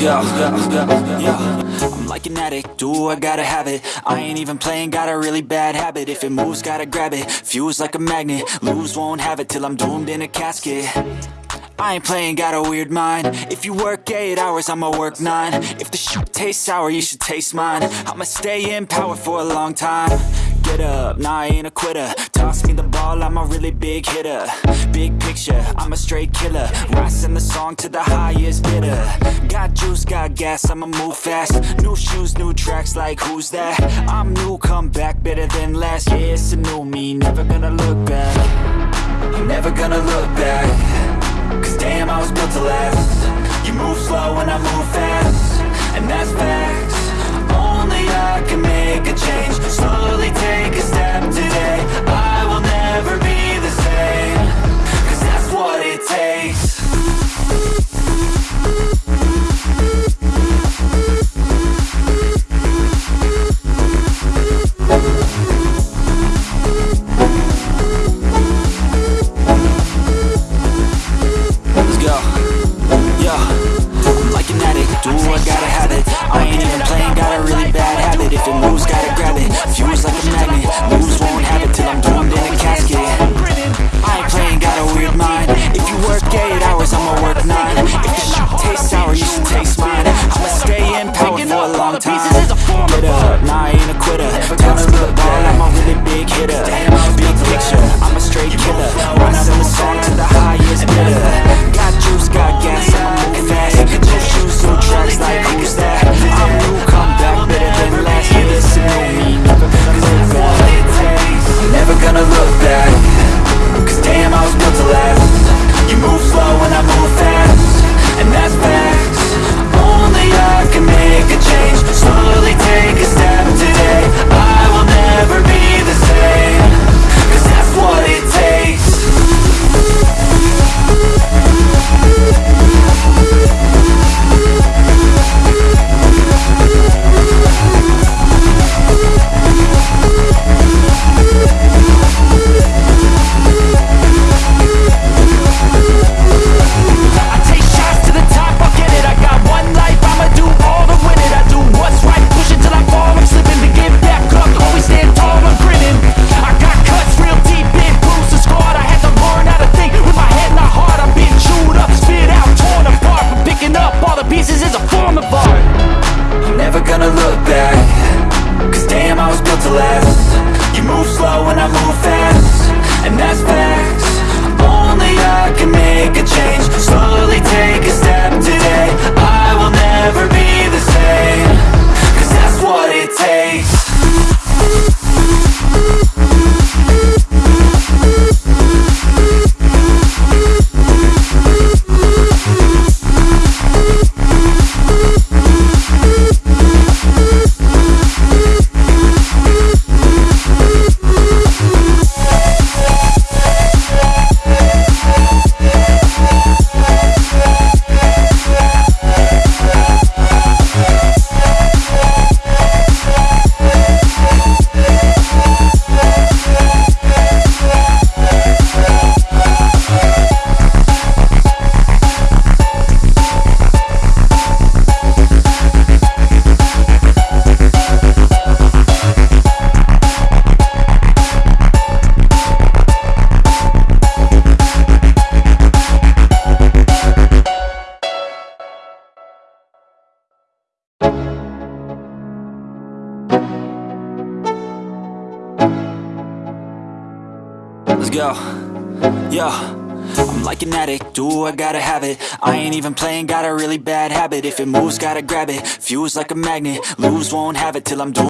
Go. I'm like an addict, do I gotta have it? I ain't even playing, got a really bad habit. If it moves, gotta grab it, fuse like a magnet. Lose, won't have it till I'm doomed in a casket. I ain't playing, got a weird mind. If you work 8 hours, I'ma work 9 If the shit tastes sour, you should taste mine. I'ma stay in power for a long time Get up, nah I ain't a quitter. Toss me the ball, I'm a really big hitter. Big picture, I'm a straight killer. Rising the song to the highest bidder. Got juice, got gas, I'ma move fast. New shoes, new tracks, like who's that? I'm new, come back, better than last. Yeah, it's a new me, never gonna look back. I'm never gonna look back. Cause damn, I was built to last. You move slow and I move fast. And that's facts. Only I can make a change. Slowly take Get up, nah I ain't a quitter. Toss to the ball, I'm a really big hitter. Big picture, I'm a straight killer. Rising the song to the highest Let's go. Yo. I'm like an addict, do I gotta have it I ain't even playing, got a really bad habit If it moves, gotta grab it Fuse like a magnet Lose, won't have it till I'm doomed